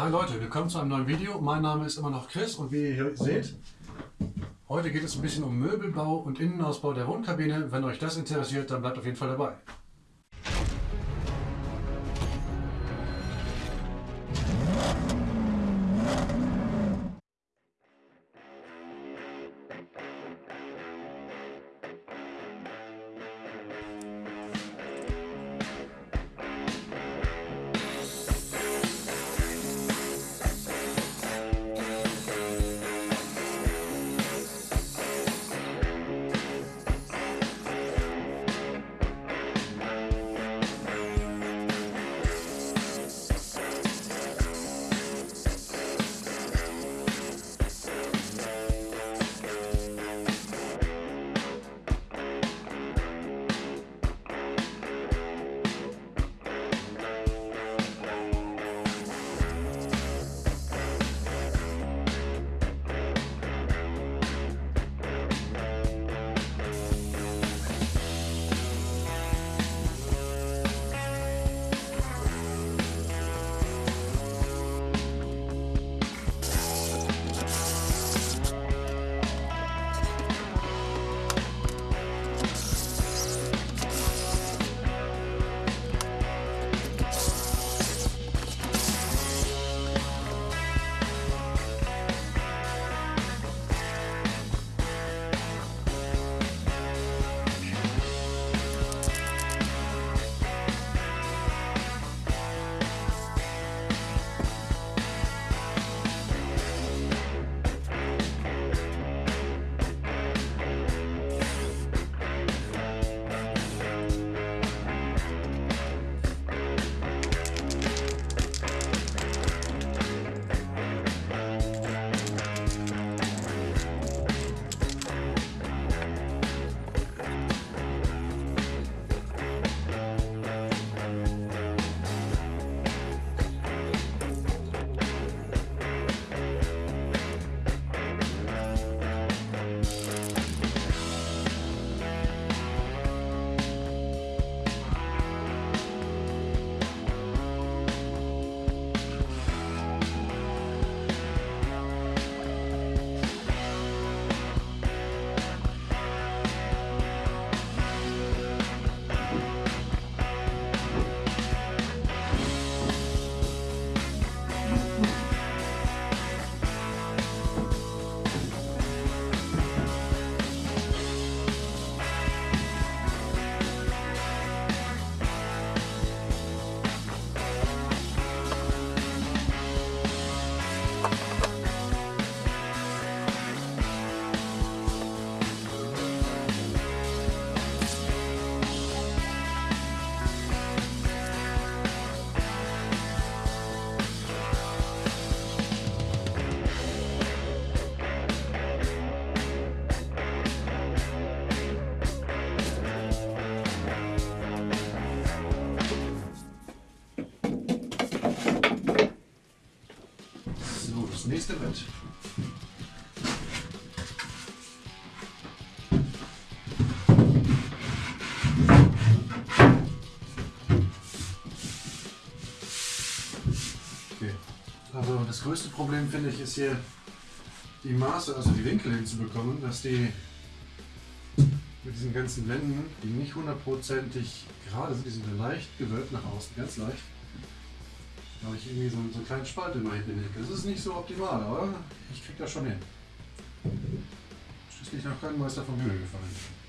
Hi Leute, willkommen zu einem neuen Video. Mein Name ist immer noch Chris und wie ihr hier seht, heute geht es ein bisschen um Möbelbau und Innenausbau der Wohnkabine. Wenn euch das interessiert, dann bleibt auf jeden Fall dabei. Das größte Problem finde ich ist hier die Maße, also die Winkel hinzubekommen, dass die mit diesen ganzen Wänden, die nicht hundertprozentig gerade sind, die sind leicht gewölbt nach außen, ganz leicht. Da habe ich irgendwie so, so einen kleinen Spalt in meinem Beleg. Das ist nicht so optimal, aber ich kriege das schon hin. Schließlich noch kein Meister vom Himmel gefallen.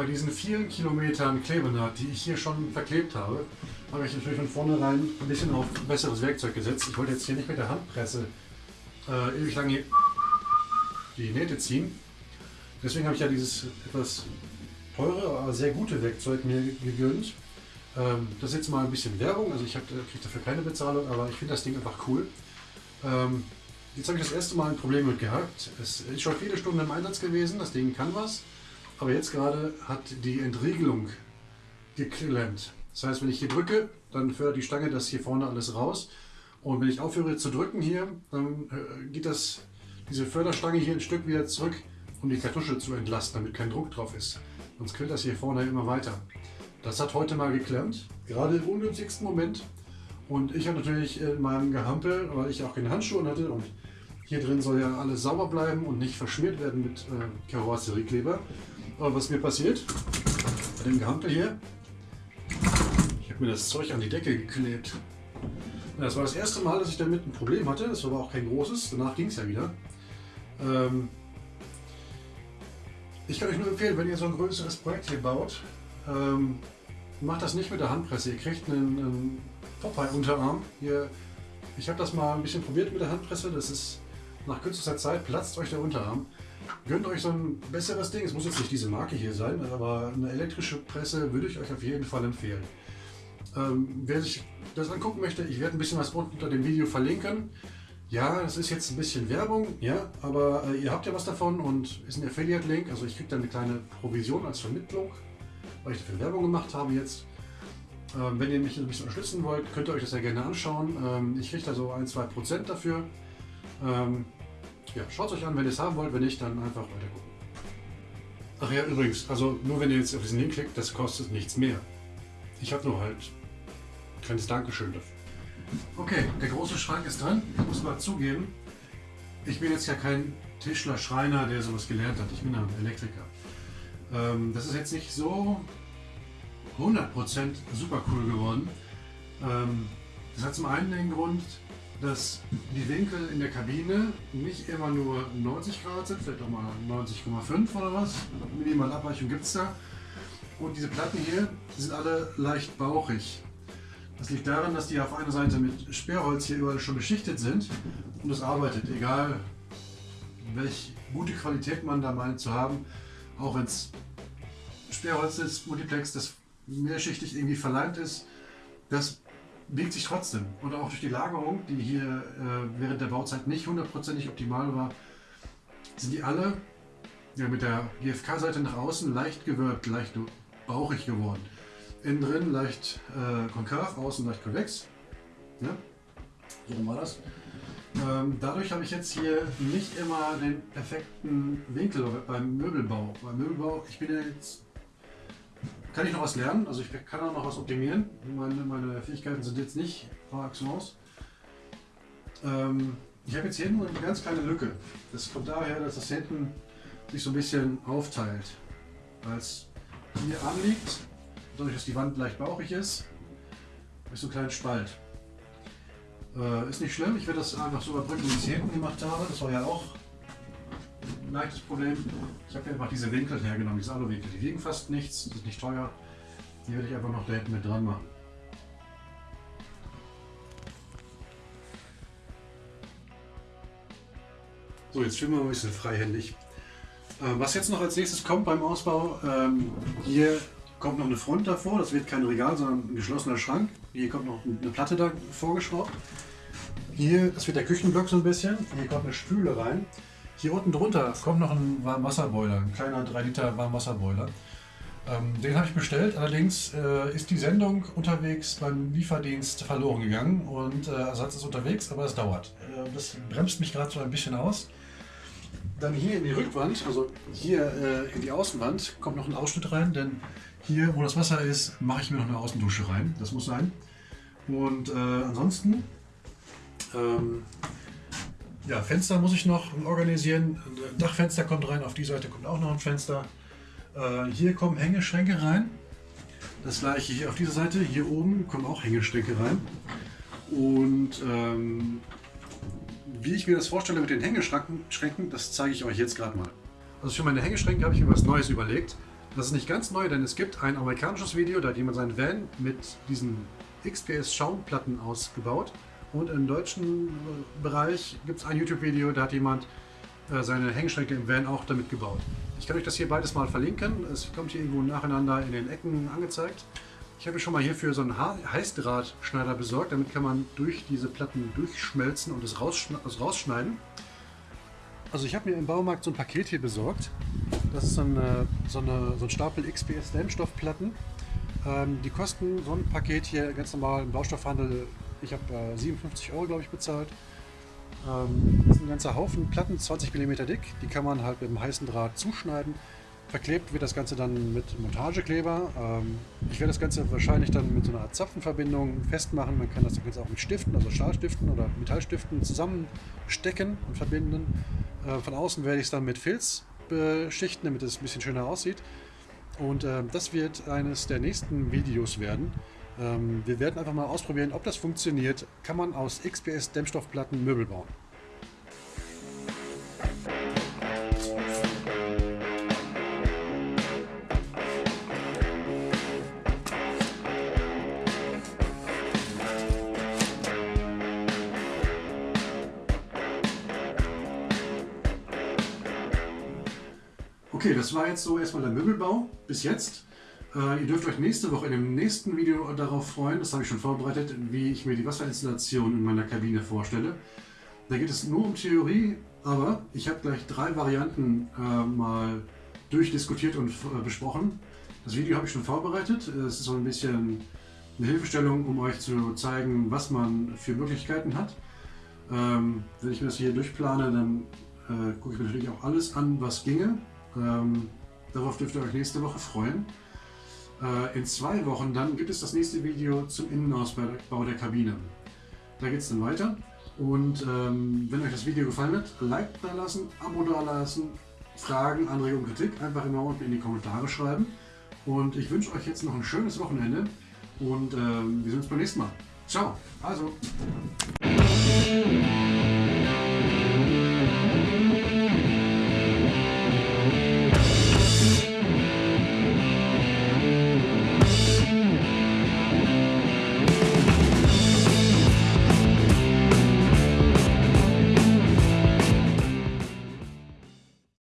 Bei diesen vielen Kilometern Klebenaht, die ich hier schon verklebt habe, habe ich natürlich von vornherein ein bisschen auf besseres Werkzeug gesetzt. Ich wollte jetzt hier nicht mit der Handpresse äh, ewig lange die Nähte ziehen. Deswegen habe ich ja dieses etwas teure, aber sehr gute Werkzeug mir gegönnt. Ähm, das ist jetzt mal ein bisschen Werbung, also ich kriege dafür keine Bezahlung, aber ich finde das Ding einfach cool. Ähm, jetzt habe ich das erste Mal ein Problem mit gehabt. Es ist schon viele Stunden im Einsatz gewesen, das Ding kann was, aber jetzt gerade hat die Entriegelung geklemmt. Das heißt, wenn ich hier drücke, dann fördert die Stange das hier vorne alles raus. Und wenn ich aufhöre zu drücken hier, dann äh, geht das, diese Förderstange hier ein Stück wieder zurück, um die Kartusche zu entlasten, damit kein Druck drauf ist. Sonst quillt das hier vorne immer weiter. Das hat heute mal geklemmt, gerade im ungünstigsten Moment. Und ich habe natürlich in meinem Gehampel, weil ich auch keine Handschuhe hatte und hier drin soll ja alles sauber bleiben und nicht verschmiert werden mit äh, Karosseriekleber. Was mir passiert, bei dem Gehampel hier, ich habe mir das Zeug an die Decke geklebt. Das war das erste Mal, dass ich damit ein Problem hatte. Das war aber auch kein großes. Danach ging es ja wieder. Ähm ich kann euch nur empfehlen, wenn ihr so ein größeres Projekt hier baut, ähm, macht das nicht mit der Handpresse. Ihr kriegt einen, einen Popeye-Unterarm. Ich habe das mal ein bisschen probiert mit der Handpresse. Das ist nach kürzester Zeit platzt euch der Unterarm. Gönnt euch so ein besseres Ding. Es muss jetzt nicht diese Marke hier sein, aber eine elektrische Presse würde ich euch auf jeden Fall empfehlen. Ähm, wer sich das angucken möchte, ich werde ein bisschen was unter dem Video verlinken. Ja, das ist jetzt ein bisschen Werbung, ja, aber äh, ihr habt ja was davon und ist ein Affiliate-Link, also ich kriege dann eine kleine Provision als Vermittlung, weil ich dafür Werbung gemacht habe jetzt. Ähm, wenn ihr mich ein bisschen unterstützen wollt, könnt ihr euch das ja gerne anschauen. Ähm, ich kriege da so ein, zwei Prozent dafür. Ähm, ja, schaut euch an, wenn ihr es haben wollt, wenn nicht, dann einfach weiter gucken. Ach ja, übrigens, also nur wenn ihr jetzt auf diesen Link klickt, das kostet nichts mehr. Ich habe nur halt kleines Dankeschön dafür. Okay, der große Schrank ist dran. Ich muss mal zugeben, ich bin jetzt ja kein Tischler, Schreiner, der sowas gelernt hat. Ich bin ein Elektriker. Ähm, das ist jetzt nicht so 100% super cool geworden. Ähm, das hat zum einen den Grund, dass die Winkel in der Kabine nicht immer nur 90 Grad sind, vielleicht auch mal 90,5 oder was. Minimal Abweichung gibt es da. Und diese Platten hier, die sind alle leicht bauchig. Das liegt daran, dass die auf einer Seite mit Sperrholz hier überall schon beschichtet sind und es arbeitet, egal welche gute Qualität man da meint zu haben, auch wenn es Sperrholz ist, Multiplex, das mehrschichtig irgendwie verleimt ist, das biegt sich trotzdem. Und auch durch die Lagerung, die hier äh, während der Bauzeit nicht hundertprozentig optimal war, sind die alle ja, mit der GFK-Seite nach außen leicht gewölbt, leicht bauchig geworden. Innen drin leicht äh, konkav, außen leicht konvex. Ja? So war das. Ähm, dadurch habe ich jetzt hier nicht immer den perfekten Winkel beim Möbelbau. Beim Möbelbau, ich bin ja jetzt, kann ich noch was lernen, also ich kann auch noch was optimieren. Meine, meine Fähigkeiten sind jetzt nicht par excellence. Ähm, ich habe jetzt hier nur eine ganz kleine Lücke. Das kommt daher, dass das hinten sich so ein bisschen aufteilt. Es hier anliegt dadurch, dass die Wand leicht bauchig ist, ich so einen kleinen Spalt. Äh, ist nicht schlimm, ich werde das einfach so überbrücken, wie ich es hinten gemacht habe. Das war ja auch leichtes Problem. Ich habe einfach diese Winkel hergenommen, diese Aluwinkel. Die wiegen fast nichts, sind nicht teuer. Die werde ich einfach noch da hinten mit dran machen. So, jetzt filmen wir ein bisschen freihändig. Äh, was jetzt noch als nächstes kommt beim Ausbau, ähm, hier kommt noch eine Front davor, das wird kein Regal, sondern ein geschlossener Schrank. Hier kommt noch eine Platte da vorgeschraubt. Hier, das wird der Küchenblock so ein bisschen. Hier kommt eine Spüle rein. Hier unten drunter kommt noch ein Warmwasserboiler, ein kleiner 3 Liter Warmwasserboiler. Ähm, den habe ich bestellt, allerdings äh, ist die Sendung unterwegs beim Lieferdienst verloren gegangen und äh, Ersatz ist unterwegs, aber es dauert. Äh, das bremst mich gerade so ein bisschen aus. Dann hier in die Rückwand, also hier äh, in die Außenwand, kommt noch ein Ausschnitt rein, denn hier, wo das Wasser ist, mache ich mir noch eine Außendusche rein. Das muss sein. Und äh, ansonsten, ähm, ja, Fenster muss ich noch organisieren. Dachfenster kommt rein, auf die Seite kommt auch noch ein Fenster. Äh, hier kommen Hängeschränke rein. Das gleiche hier auf dieser Seite. Hier oben kommen auch Hängeschränke rein. Und ähm, wie ich mir das vorstelle mit den Hängeschränken, das zeige ich euch jetzt gerade mal. Also für meine Hängeschränke habe ich mir was Neues überlegt. Das ist nicht ganz neu, denn es gibt ein amerikanisches Video, da hat jemand seinen Van mit diesen XPS Schaumplatten ausgebaut. Und im deutschen Bereich gibt es ein YouTube-Video, da hat jemand äh, seine Hängschränke im Van auch damit gebaut. Ich kann euch das hier beides mal verlinken. Es kommt hier irgendwo nacheinander in den Ecken angezeigt. Ich habe schon mal hierfür so einen Heißdrahtschneider besorgt. Damit kann man durch diese Platten durchschmelzen und es rausschneiden. Also ich habe mir im Baumarkt so ein Paket hier besorgt. Das ist so, eine, so, eine, so ein Stapel XPS Dämmstoffplatten. Ähm, die kosten so ein Paket hier ganz normal im Baustoffhandel. Ich habe äh, 57 Euro, glaube ich, bezahlt. Ähm, das ist ein ganzer Haufen Platten, 20 mm dick. Die kann man halt mit einem heißen Draht zuschneiden. Verklebt wird das Ganze dann mit Montagekleber. Ähm, ich werde das Ganze wahrscheinlich dann mit so einer Art Zapfenverbindung festmachen. Man kann das Ganze auch mit Stiften, also Stahlstiften oder Metallstiften zusammenstecken und verbinden. Äh, von außen werde ich es dann mit Filz beschichten, damit es ein bisschen schöner aussieht. Und äh, das wird eines der nächsten Videos werden. Ähm, wir werden einfach mal ausprobieren, ob das funktioniert. Kann man aus XPS Dämmstoffplatten Möbel bauen. Okay, das war jetzt so erstmal der Möbelbau bis jetzt. Äh, ihr dürft euch nächste Woche in dem nächsten Video darauf freuen, das habe ich schon vorbereitet, wie ich mir die Wasserinstallation in meiner Kabine vorstelle. Da geht es nur um Theorie, aber ich habe gleich drei Varianten äh, mal durchdiskutiert und äh, besprochen. Das Video habe ich schon vorbereitet. Es ist so ein bisschen eine Hilfestellung, um euch zu zeigen, was man für Möglichkeiten hat. Ähm, wenn ich mir das hier durchplane, dann äh, gucke ich mir natürlich auch alles an, was ginge. Ähm, darauf dürft ihr euch nächste Woche freuen. Äh, in zwei Wochen dann gibt es das nächste Video zum Innenausbau der Kabine. Da geht es dann weiter. Und ähm, wenn euch das Video gefallen hat, Like da lassen, Abo da lassen, Fragen, Anregungen, Kritik einfach immer unten in die Kommentare schreiben. Und ich wünsche euch jetzt noch ein schönes Wochenende und ähm, wir sehen uns beim nächsten Mal. Ciao. Also.